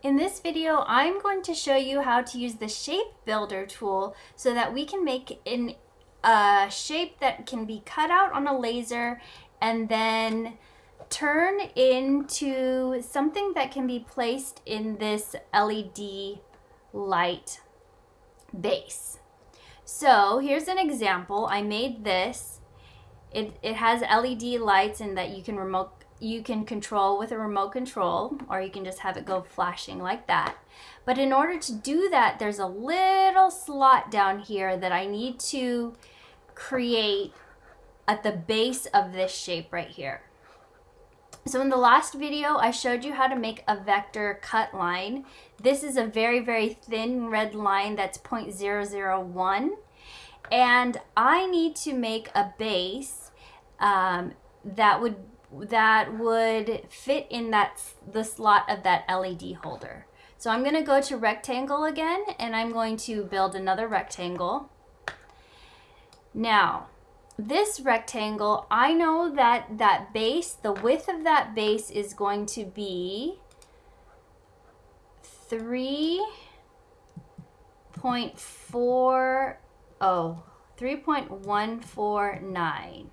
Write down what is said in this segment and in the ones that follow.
In this video, I'm going to show you how to use the Shape Builder tool so that we can make an, a shape that can be cut out on a laser and then turn into something that can be placed in this LED light base. So here's an example. I made this. It, it has LED lights and that you can remote you can control with a remote control or you can just have it go flashing like that. But in order to do that, there's a little slot down here that I need to create at the base of this shape right here. So in the last video, I showed you how to make a vector cut line. This is a very, very thin red line that's 0.001. And I need to make a base um, that would that would fit in that the slot of that LED holder. So I'm going to go to rectangle again and I'm going to build another rectangle. Now, this rectangle, I know that that base, the width of that base is going to be 3.4, oh, 3.149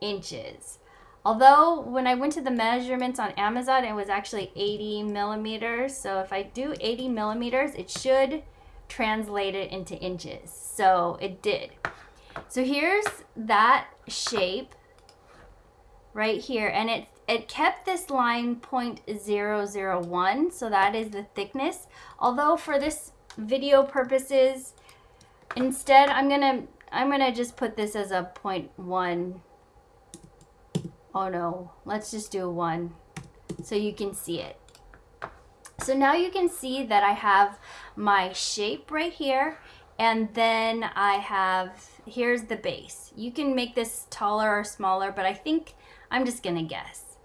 inches. Although when I went to the measurements on Amazon, it was actually 80 millimeters. So if I do 80 millimeters, it should translate it into inches. So it did. So here's that shape right here. And it, it kept this line 0.001. So that is the thickness. Although for this video purposes, instead I'm going to I'm going to just put this as a 0.1 Oh no, let's just do one so you can see it. So now you can see that I have my shape right here and then I have, here's the base. You can make this taller or smaller, but I think I'm just gonna guess.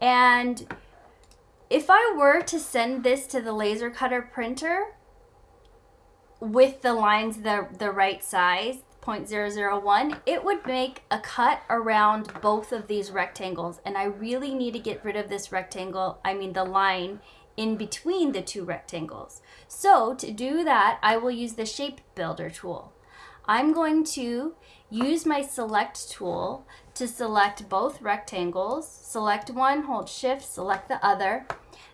And if I were to send this to the laser cutter printer with the lines the, the right size, 0.001, it would make a cut around both of these rectangles. And I really need to get rid of this rectangle, I mean the line in between the two rectangles. So to do that, I will use the Shape Builder tool. I'm going to use my Select tool to select both rectangles. Select one, hold Shift, select the other.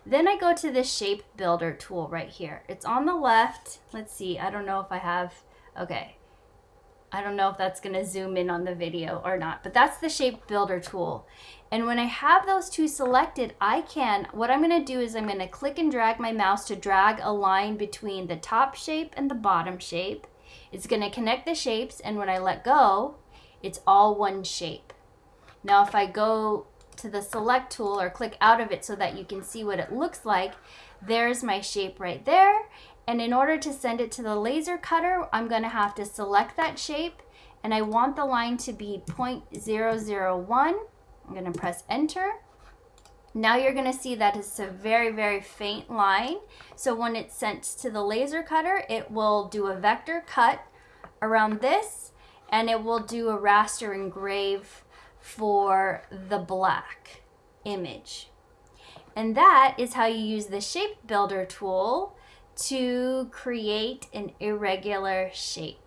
Then I go to the Shape Builder tool right here. It's on the left. Let's see, I don't know if I have, okay. I don't know if that's going to zoom in on the video or not, but that's the shape builder tool. And when I have those two selected, I can, what I'm going to do is I'm going to click and drag my mouse to drag a line between the top shape and the bottom shape. It's going to connect the shapes, and when I let go, it's all one shape. Now if I go to the select tool or click out of it so that you can see what it looks like, there's my shape right there. And in order to send it to the laser cutter, I'm going to have to select that shape and I want the line to be 0.001. I'm going to press enter. Now you're going to see that it's a very, very faint line. So when it's sent to the laser cutter, it will do a vector cut around this and it will do a raster engrave for the black image. And that is how you use the shape builder tool to create an irregular shape.